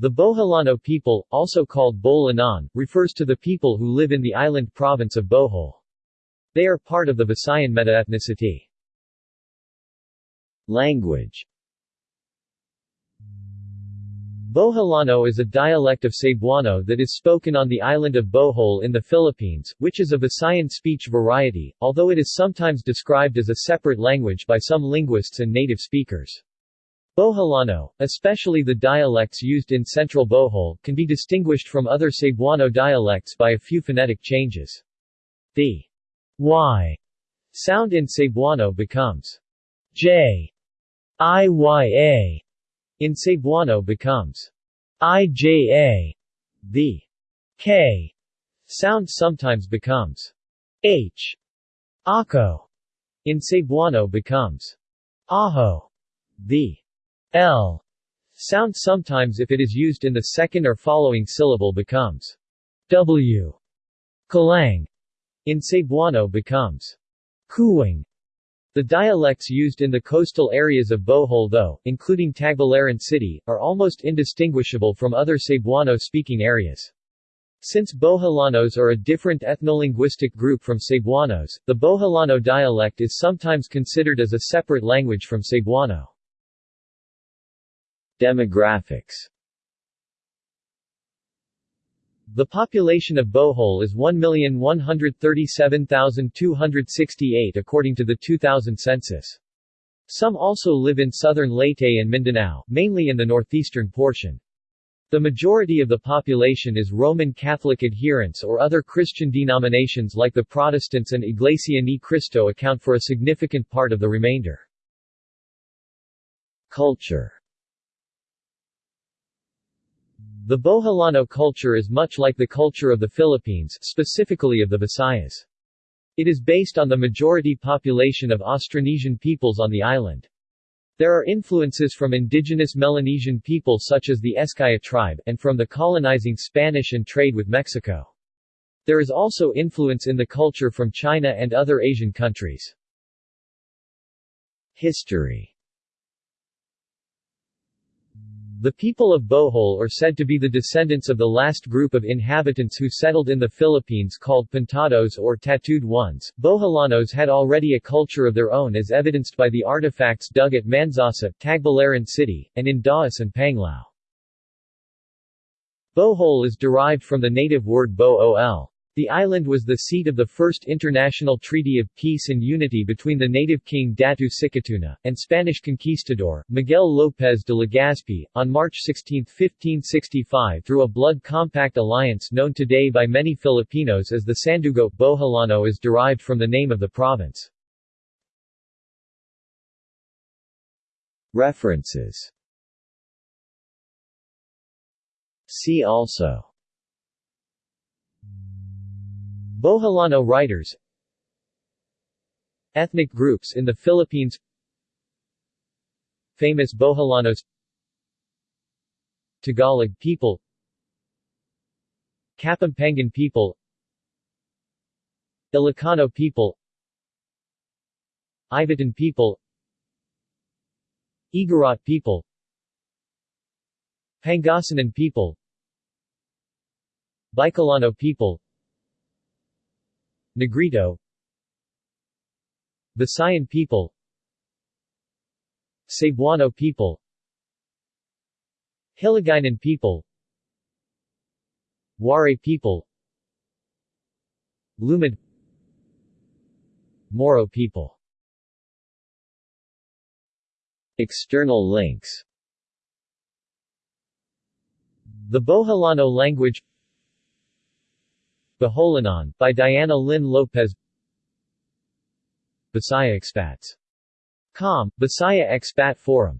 The Boholano people, also called Bolanon, refers to the people who live in the island province of Bohol. They are part of the Visayan metaethnicity. Language Boholano is a dialect of Cebuano that is spoken on the island of Bohol in the Philippines, which is a Visayan speech variety, although it is sometimes described as a separate language by some linguists and native speakers. Boholano, especially the dialects used in central Bohol, can be distinguished from other Cebuano dialects by a few phonetic changes. The y sound in Cebuano becomes j, iya, in Cebuano becomes ija. The k sound sometimes becomes h. Ako in Cebuano becomes aho. The L sound sometimes if it is used in the second or following syllable becomes W. Kalang in Cebuano becomes Kuwing. The dialects used in the coastal areas of Bohol though, including Tagbilaran City, are almost indistinguishable from other Cebuano-speaking areas. Since Boholanos are a different ethnolinguistic group from Cebuanos, the Boholano dialect is sometimes considered as a separate language from Cebuano. Demographics The population of Bohol is 1,137,268 according to the 2000 census. Some also live in southern Leyte and Mindanao, mainly in the northeastern portion. The majority of the population is Roman Catholic adherents or other Christian denominations like the Protestants and Iglesia Ni Cristo account for a significant part of the remainder. Culture the Boholano culture is much like the culture of the Philippines, specifically of the Visayas. It is based on the majority population of Austronesian peoples on the island. There are influences from indigenous Melanesian people such as the Eskaya tribe, and from the colonizing Spanish and trade with Mexico. There is also influence in the culture from China and other Asian countries. History the people of Bohol are said to be the descendants of the last group of inhabitants who settled in the Philippines called Pintados or Tattooed Ones. Boholanos had already a culture of their own as evidenced by the artifacts dug at Mansasa, Tagbilaran City, and in Dauis and Panglao. Bohol is derived from the native word bo-ol. The island was the seat of the first international treaty of peace and unity between the native king Datu Sikatuna, and Spanish conquistador, Miguel López de Legazpi, on March 16, 1565 through a blood compact alliance known today by many Filipinos as the Sandugo. Boholano is derived from the name of the province. References See also Boholano writers Ethnic groups in the Philippines Famous Boholanos Tagalog people Kapampangan people Ilocano people Ivatan people Igorot people Pangasinan people Bicolano people Negrito. Visayan people. Cebuano people. Hiligaynon people. Waray people. Lumad. Moro people. External links. The Boholano language Boholanon, by Diana Lynn Lopez Bisaya Expats. Com, Bisaya Expat Forum